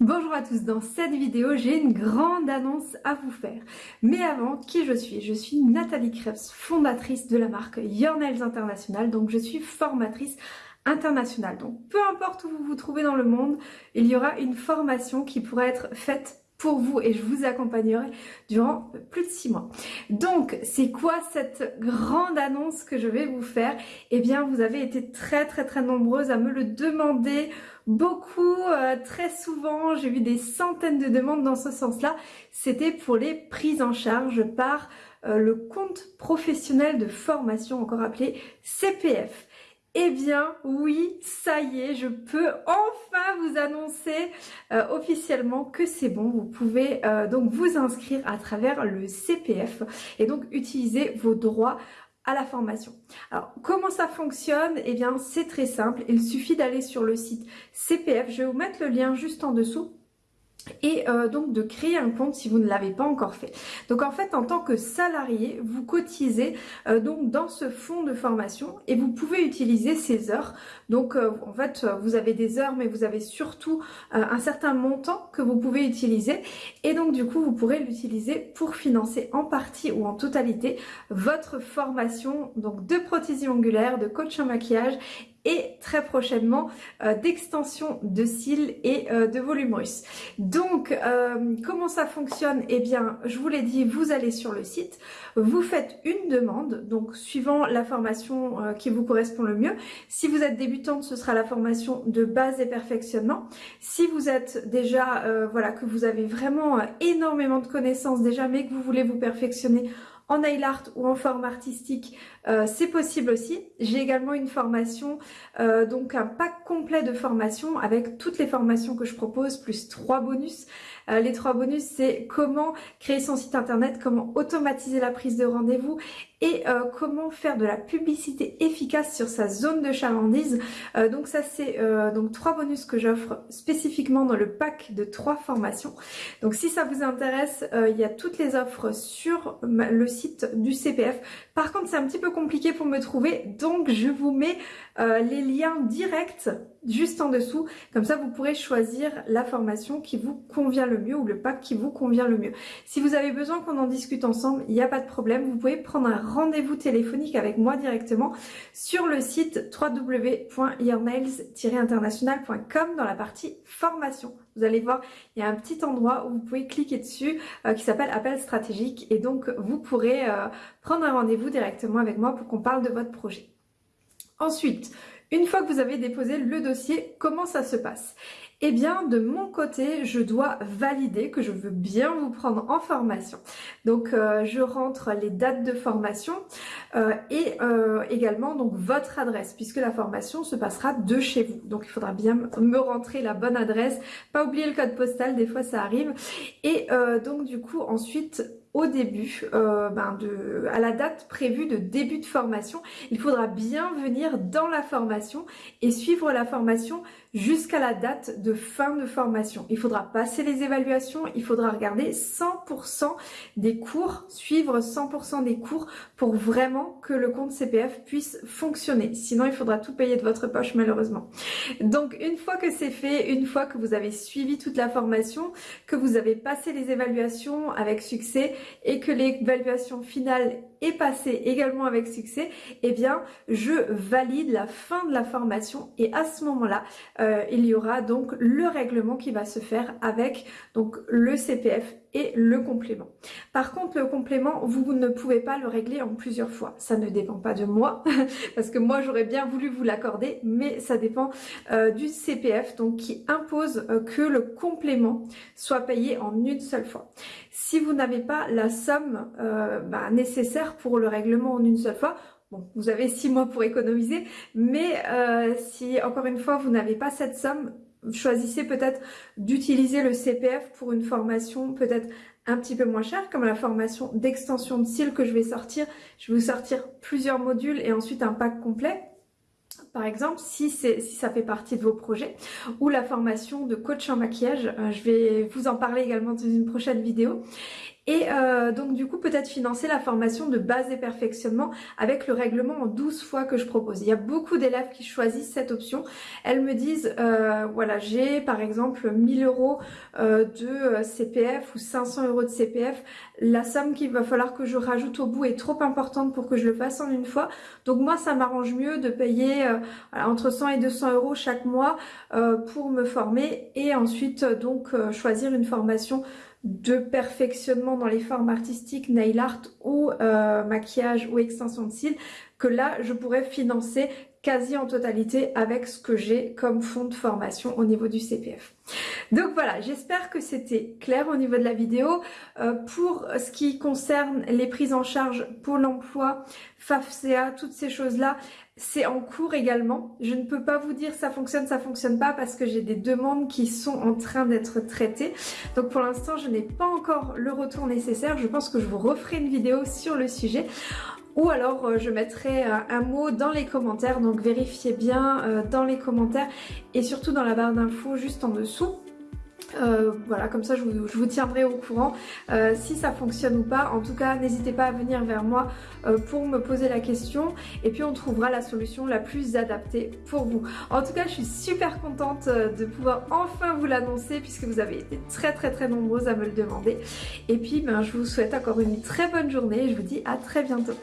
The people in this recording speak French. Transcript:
Bonjour à tous, dans cette vidéo j'ai une grande annonce à vous faire. Mais avant, qui je suis? Je suis Nathalie Krebs, fondatrice de la marque Your Nails International, donc je suis formatrice internationale. Donc peu importe où vous vous trouvez dans le monde, il y aura une formation qui pourra être faite pour vous et je vous accompagnerai durant plus de six mois. Donc, c'est quoi cette grande annonce que je vais vous faire? Eh bien, vous avez été très très très nombreuses à me le demander beaucoup, euh, très souvent. J'ai vu des centaines de demandes dans ce sens-là. C'était pour les prises en charge par euh, le compte professionnel de formation, encore appelé CPF. Eh bien oui, ça y est, je peux enfin vous annoncer euh, officiellement que c'est bon. Vous pouvez euh, donc vous inscrire à travers le CPF et donc utiliser vos droits à la formation. Alors comment ça fonctionne? Eh bien c'est très simple, il suffit d'aller sur le site CPF. Je vais vous mettre le lien juste en dessous et euh, donc de créer un compte si vous ne l'avez pas encore fait. Donc en fait en tant que salarié vous cotisez euh, donc dans ce fonds de formation et vous pouvez utiliser ces heures. Donc euh, en fait vous avez des heures mais vous avez surtout un certain montant que vous pouvez utiliser et donc du coup vous pourrez l'utiliser pour financer en partie ou en totalité votre formation donc de prothésie ongulaire, de coach en maquillage et très prochainement euh, d'extension de cils et euh, de volume russe. Donc euh, comment ça fonctionne? Eh bien je vous l'ai dit, vous allez sur le site, vous faites une demande, donc suivant la formation qui vous correspond le mieux. Si vous êtes débutante, ce sera la formation de base et perfectionnement. Si vous êtes déjà, voilà, que vous avez vraiment énormément de connaissances déjà, mais que vous voulez vous perfectionner en nail art ou en forme artistique, euh, c'est possible aussi. J'ai également une formation, euh, donc un pack complet de formation avec toutes les formations que je propose, plus trois bonus. Euh, les trois bonus, c'est comment créer son site internet, comment automatiser la prise de rendez-vous et comment faire de la publicité efficace sur sa zone de chalandise. donc ça, c'est donc trois bonus que j'offre spécifiquement dans le pack de trois formations. Donc si ça vous intéresse, il y a toutes les offres sur le site du CPF. Par contre, c'est un petit peu compliqué pour me trouver, donc je vous mets euh, les liens directs juste en dessous. Comme ça, vous pourrez choisir la formation qui vous convient le mieux ou le pack qui vous convient le mieux. Si vous avez besoin qu'on en discute ensemble, il n'y a pas de problème. Vous pouvez prendre un rendez-vous téléphonique avec moi directement sur le site www.yournails-international.com dans la partie formation. Vous allez voir, il y a un petit endroit où vous pouvez cliquer dessus euh, qui s'appelle appel stratégique et donc vous pourrez euh, prendre un rendez-vous directement avec moi pour qu'on parle de votre projet. Ensuite, une fois que vous avez déposé le dossier, comment ça se passe? Eh bien, de mon côté, je dois valider que je veux bien vous prendre en formation. Donc, euh, je rentre les dates de formation euh, et euh, également donc votre adresse, puisque la formation se passera de chez vous. Donc, il faudra bien me rentrer la bonne adresse, pas oublier le code postal, des fois ça arrive. Et donc, du coup, ensuite, au début, euh, ben de, à la date prévue de début de formation. Il faudra bien venir dans la formation et suivre la formation jusqu'à la date de fin de formation. Il faudra passer les évaluations, il faudra regarder 100% des cours, suivre 100% des cours pour vraiment que le compte CPF puisse fonctionner. Sinon, il faudra tout payer de votre poche malheureusement. Donc une fois que c'est fait, une fois que vous avez suivi toute la formation, que vous avez passé les évaluations avec succès et que l'évaluation finale est passée également avec succès, eh bien je valide la fin de la formation et à ce moment-là, euh, il y aura donc le règlement qui va se faire avec donc le CPF et le complément. Par contre, le complément, vous ne pouvez pas le régler en plusieurs fois. Ça ne dépend pas de moi, parce que moi j'aurais bien voulu vous l'accorder, mais ça dépend euh, du CPF, donc qui impose euh, que le complément soit payé en une seule fois. Si vous n'avez pas la somme bah, nécessaire pour le règlement en une seule fois, Bon, vous avez six mois pour économiser, mais euh, si encore une fois vous n'avez pas cette somme, choisissez peut-être d'utiliser le CPF pour une formation peut-être un petit peu moins chère, comme la formation d'extension de cils que je vais sortir. Je vais vous sortir plusieurs modules et ensuite un pack complet par exemple, si, si ça fait partie de vos projets, ou la formation de coach en maquillage, euh, je vais vous en parler également dans une prochaine vidéo. Et euh, donc du coup peut-être financer la formation de base et perfectionnement avec le règlement en 12 fois que je propose. Il y a beaucoup d'élèves qui choisissent cette option. Elles me disent euh, voilà j'ai par exemple 1000 euros euh, de CPF ou 500 euros de CPF. La somme qu'il va falloir que je rajoute au bout est trop importante pour que je le fasse en une fois. Donc moi ça m'arrange mieux de payer entre 100 et 200 euros chaque mois pour me former et ensuite donc choisir une formation de perfectionnement dans les formes artistiques, nail art ou euh, maquillage ou extension de cils, que là je pourrais financer quasi en totalité avec ce que j'ai comme fonds de formation au niveau du CPF. Donc voilà, j'espère que c'était clair au niveau de la vidéo. Euh, pour ce qui concerne les prises en charge pour l'emploi, FAFCA, toutes ces choses-là, c'est en cours également. Je ne peux pas vous dire ça fonctionne, ça fonctionne pas parce que j'ai des demandes qui sont en train d'être traitées. Donc pour l'instant, je n'ai pas encore le retour nécessaire. Je pense que je vous referai une vidéo sur le sujet ou alors euh, je mettrai euh, un mot dans les commentaires. Donc vérifiez bien euh, dans les commentaires. Et surtout dans la barre d'infos juste en dessous voilà, comme ça je vous, tiendrai au courant si ça fonctionne ou pas. En tout cas, n'hésitez pas à venir vers moi pour me poser la question et puis on trouvera la solution la plus adaptée pour vous. En tout cas, je suis super contente de pouvoir enfin vous l'annoncer puisque vous avez été très très très nombreuses à me le demander. Et puis, ben, je vous souhaite encore une très bonne journée et je vous dis à très bientôt.